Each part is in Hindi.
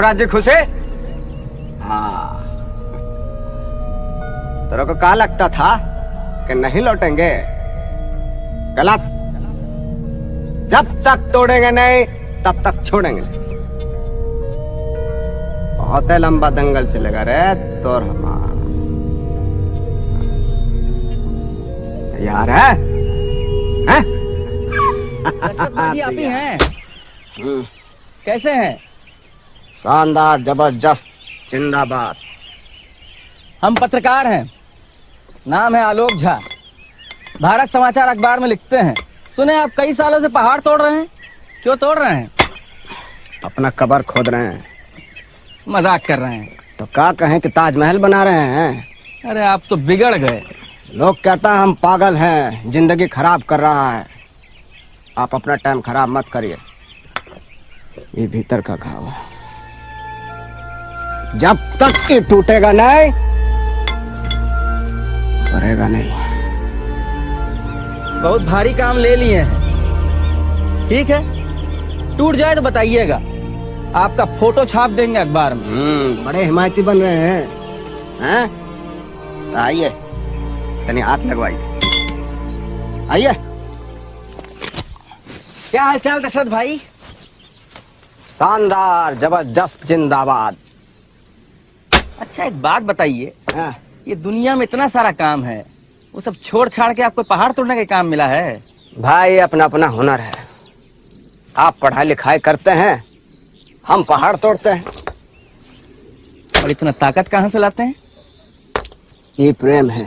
राज्य खुशे? हाँ। तेरे को क्या लगता था कि नहीं लौटेंगे? गलत। जब तक तोड़ेंगे नहीं तब तक छोड़ेंगे बहुत ही लंबा दंगल चलेगा रे तो हमारा। यार है, हैं? आप ही हैं। कैसे हैं? शानदार ज़बरदस्त जिंदाबाद। हम पत्रकार हैं। नाम है आलोक झा। भारत समाचार अखबार में लिखते हैं। सुने आप कई सालों से पहाड़ तोड़ रहे हैं? क्यों तोड़ रहे हैं? अपना कबर खोद रहे हैं। मज़ाक कर रहे हैं। तो क्या कहें कि ताजमहल बना रहे हैं? अरे आप तो बिगड़ गए। लोग कहता है हम पागल हैं ज़िंदगी खराब कर रहा है। आप अपना टाइम खराब मत करिए। ये भीतर का घाव। है जब तक ये टूटेगा नहीं करेगा नहीं। बहुत भारी काम ले लिए हैं। ठीक है? टूट जाए तो बताइएगा। आपका फ़ोटो छाप देंगे अखबार में। हम्म बड़े हिमायती बन रहे हैं। हैं? तो आइए। तनी हाथ लगवाइए। आइए। क्या हालचाल दशरथ भाई? शानदार ज़बरदस्त जिंदाबाद। अच्छा एक बात बताइए। हाँ, ये दुनिया में इतना सारा काम है वो सब छोड़ छाड़ के आपको पहाड़ तोड़ने का काम मिला है? भाई अपना अपना हुनर है। आप पढ़ाई लिखाई करते हैं हम पहाड़ तोड़ते हैं। और इतना ताकत कहाँ से लाते हैं? ये प्रेम है।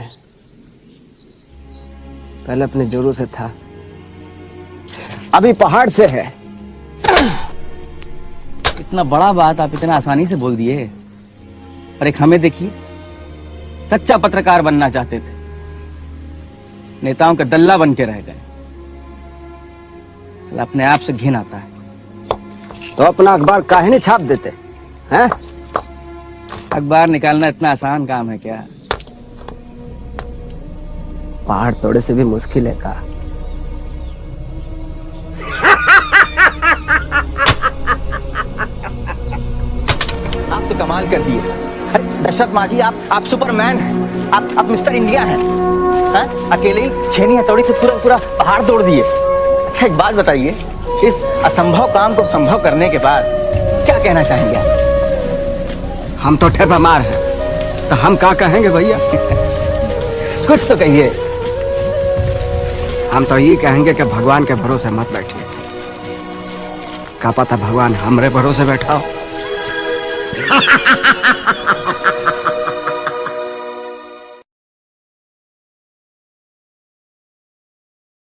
पहले अपने जोरों से था। अभी पहाड़ से है। इतना बड़ा बात आप इतना आसानी से बोल दिए। और एक हमें देखिए सच्चा पत्रकार बनना चाहते थे। नेताओं का दल्ला बन के रह गए। अपने आप से घिन आता है। तो अपना अखबार काहे नहीं छाप देते हैं? अखबार निकालना इतना आसान काम है क्या? पहाड़ तोड़े से भी मुश्किल है का आप तो कमाल कर दिए। दशरथ मांझी आप आप सुपरमैन हैं। आप आप मिस्टर इंडिया हैं। हैं? अकेले ही छेनी हथौड़ी से पूरा पूरा पहाड़ तोड़ दिए। अच्छा एक बात बताइए इस असंभव काम को संभव करने के बाद क्या कहना चाहेंगे आप? हम तो ठेपा मार हैं। तो हम क्या कहेंगे भैया? कुछ तो कहिए। हम तो ये कहेंगे कि भगवान के भरोसे मत बैठिए। का पता भगवान हमरे भरोसे बैठा हो Ha ha ha ha ha ha ha ha ha!